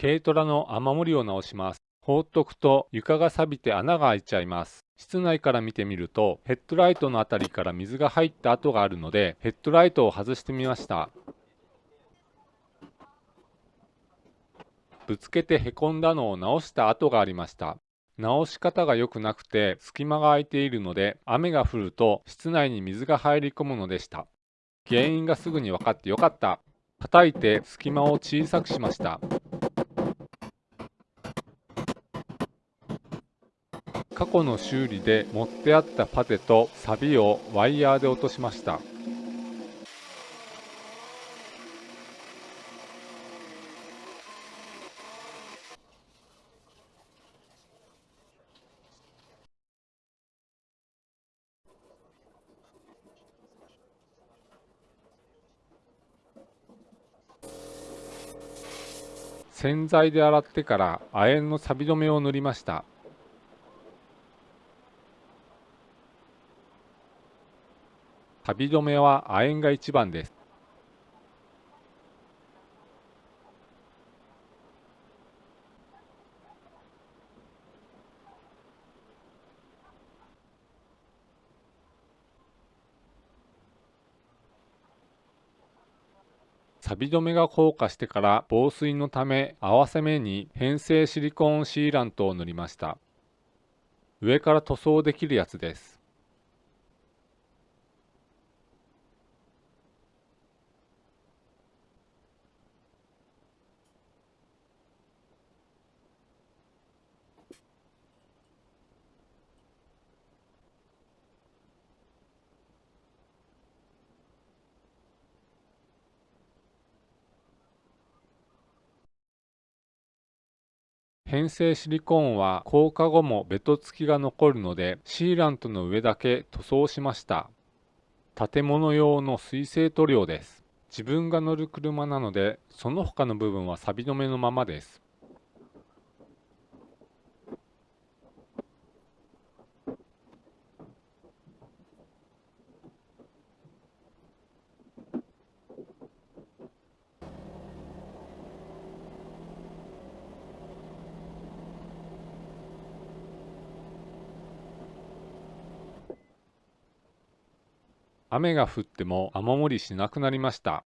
軽トラの雨漏りを直します。放っとくと床が錆びて穴が開いちゃいます。室内から見てみるとヘッドライトのあたりから水が入った跡があるのでヘッドライトを外してみました。ぶつけてへこんだのを直した跡がありました。直し方が良くなくて隙間が空いているので雨が降ると室内に水が入り込むのでした。原因がすぐに分かってよかった。叩いて隙間を小さくしました。過去の修理で持ってあったパテとサビをワイヤーで落としました。洗剤で洗ってから亜鉛の錆止めを塗りました錆止めは亜鉛が一番です。錆止めが硬化してから防水のため合わせ目に変成シリコーンシーラントを塗りました。上から塗装できるやつです。変成シリコーンは硬化後もベト付きが残るのでシーラントの上だけ塗装しました。建物用の水性塗料です。自分が乗る車なのでその他の部分は錆止めのままです。雨が降っても雨漏りしなくなりました。